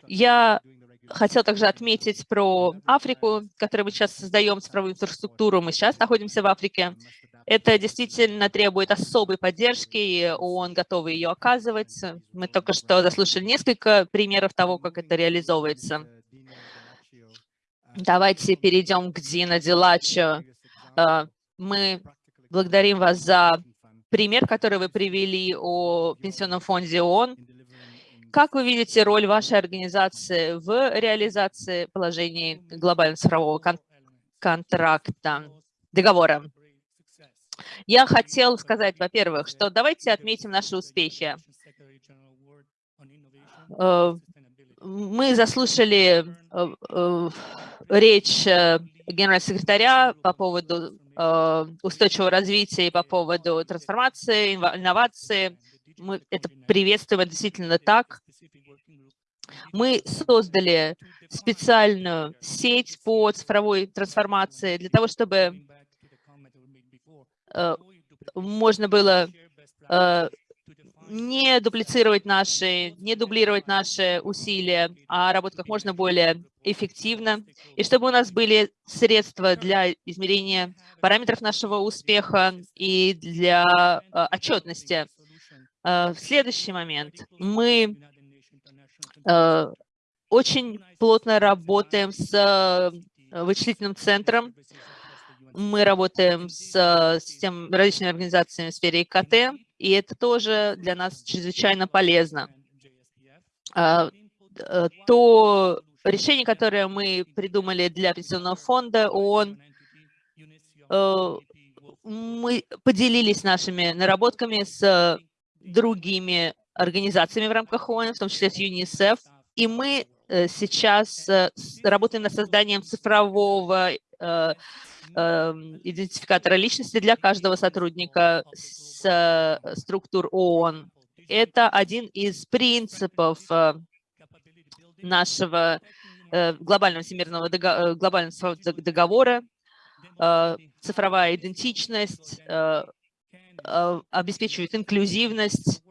Я хотел также отметить про Африку, которую мы сейчас создаем, цифровую инфраструктуру. Мы сейчас находимся в Африке. Это действительно требует особой поддержки, и ООН готовы ее оказывать. Мы только что заслушали несколько примеров того, как это реализовывается. Давайте перейдем к Дина Дилачо. А, мы благодарим вас за пример, который вы привели о Пенсионном фонде ООН. Как вы видите роль вашей организации в реализации положений глобального цифрового кон контракта, договора? Я хотел сказать, во-первых, что давайте отметим наши успехи. Э, мы заслушали э, э, речь генерального секретаря по поводу устойчивого развития и по поводу трансформации, инновации, мы это приветствуем действительно так. Мы создали специальную сеть по цифровой трансформации для того, чтобы э, можно было э, не дуплицировать наши, не дублировать наши усилия, а работать как можно более эффективно, и чтобы у нас были средства для измерения параметров нашего успеха и для э, отчетности. Э, в следующий момент мы э, очень плотно работаем с э, вычислительным центром. Мы работаем с систем, различными организациями в сфере ИКТ, и это тоже для нас чрезвычайно полезно. То решение, которое мы придумали для пенсионного фонда ООН, мы поделились нашими наработками с другими организациями в рамках ООН, в том числе с ЮНИСЕФ. И мы э, сейчас э, работаем над созданием цифрового э, эм, идентификатора личности для каждого сотрудника с структур ООН. Это один из принципов нашего глобального всемирного глобального договора, цифровая идентичность, обеспечивает инклюзивность.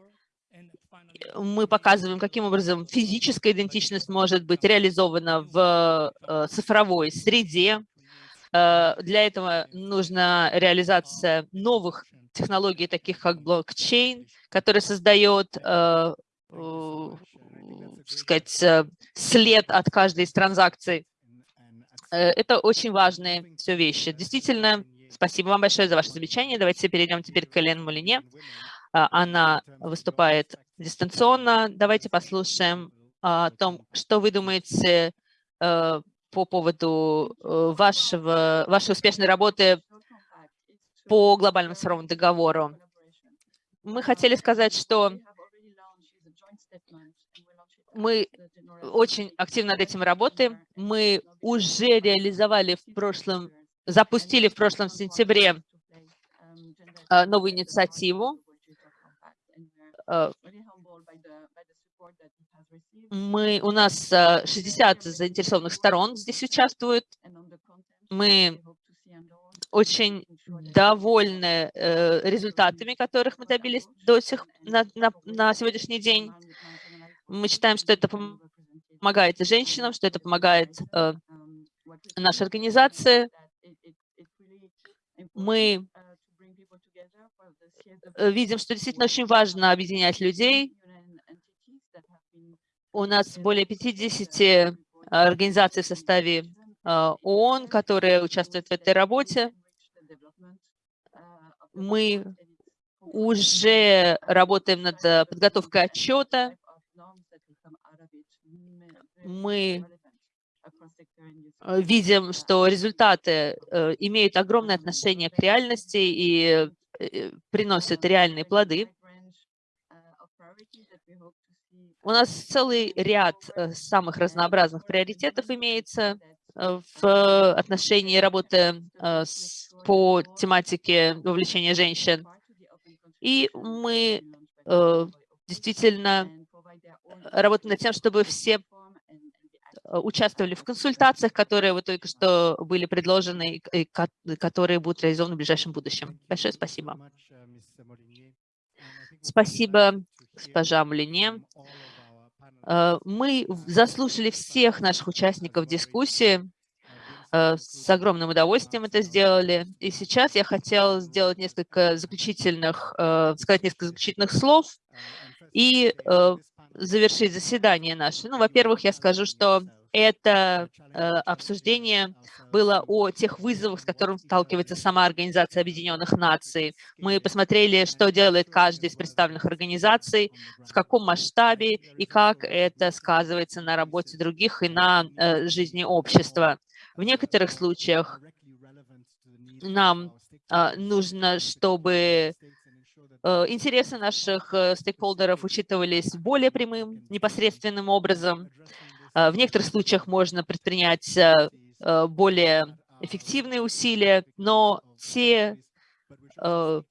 Мы показываем, каким образом физическая идентичность может быть реализована в э, цифровой среде. Э, Для этого нужна реализация новых технологий, таких как блокчейн, который создает, э, э, сказать, э, след от каждой из транзакций. Э, Это очень важные все вещи. Действительно, спасибо вам большое за ваше замечание. Давайте перейдем теперь к Элен Мулине. А, Она выступает дистанционно. Давайте послушаем о том, что вы думаете э, по поводу э, вашего, вашей успешной работы по глобальному цифровому договору. Мы хотели сказать, что мы очень активно над этим работаем. Мы уже реализовали в прошлом, запустили в прошлом сентябре э, новую инициативу. Э, Мы, у нас э, 60 заинтересованных сторон здесь участвуют. Мы очень довольны э, результатами, которых мы добились до сих на, на, на сегодняшний день. Мы считаем, что это помогает женщинам, что это помогает э, нашей организации. Мы э, видим, что действительно очень важно объединять людей. У нас более 50 организаций в составе э, ООН, которые участвуют в этой работе. Мы уже работаем над э, подготовкой отчета. Мы э, видим, что результаты э, имеют огромное отношение к реальности и э, приносят реальные плоды. У нас целый ряд э, самых разнообразных приоритетов имеется э, в отношении работы э, по тематике вовлечения женщин. И мы э, действительно работаем над тем, чтобы все э, участвовали в консультациях, которые вот только что были предложены, и и ко- которые будут реализованы в ближайшем будущем. Большое спасибо. Спасибо, госпожа Млине. Э, Мы заслушали всех наших участников дискуссии, э, с огромным удовольствием это сделали. И сейчас я хотела сделать несколько заключительных, э, сказать несколько заключительных слов и э, завершить заседание наше. Ну, во-первых, я скажу, что это э, обсуждение было о тех вызовах, с которыми сталкивается сама Организация Объединенных Наций. Мы посмотрели, что делает каждая из представленных организаций, в каком масштабе и как это сказывается на работе других и на э, жизни общества. В некоторых случаях нам а, нужно, чтобы э, интересы наших э, стейкхолдеров учитывались более прямым, непосредственным образом. А, В некоторых случаях можно предпринять э, э, более эффективные усилия, но те э,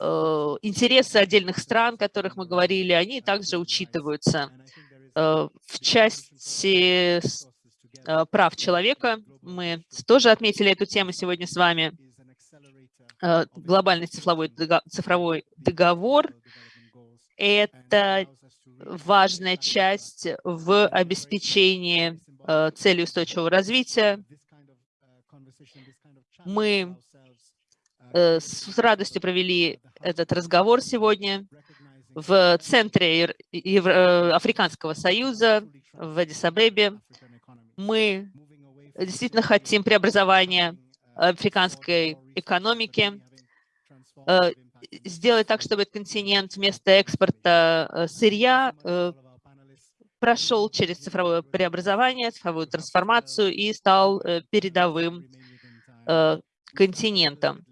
э, интересы отдельных стран, о которых мы говорили, они также учитываются. Э, В части э, прав человека мы тоже отметили эту тему сегодня с вами. Э, Глобальный цифровой, цифровой договор – это важная часть в обеспечении э, целей устойчивого развития. Мы э, с радостью провели этот разговор сегодня в центре Африканского союза в Адис-Абебе. Мы действительно хотим преобразования африканской экономики, э, сделать так, чтобы континент вместо экспорта э, сырья э, прошел через цифровое преобразование, цифровую трансформацию и стал передовым континентом.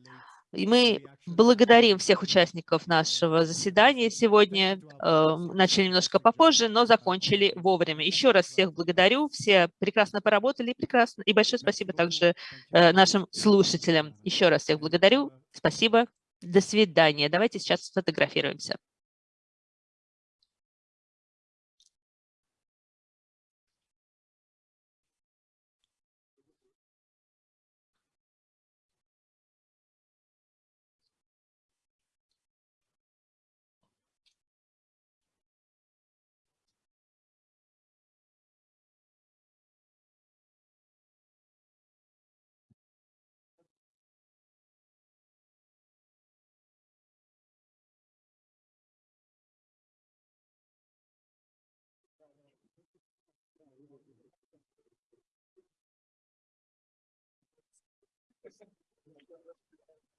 И мы благодарим всех участников нашего заседания сегодня. Э, Начали немножко попозже, но закончили вовремя. Еще раз всех благодарю. Все прекрасно поработали. Прекрасно. И большое спасибо также э, нашим слушателям. Еще раз всех благодарю. Спасибо. До свидания. Давайте сейчас сфотографируемся.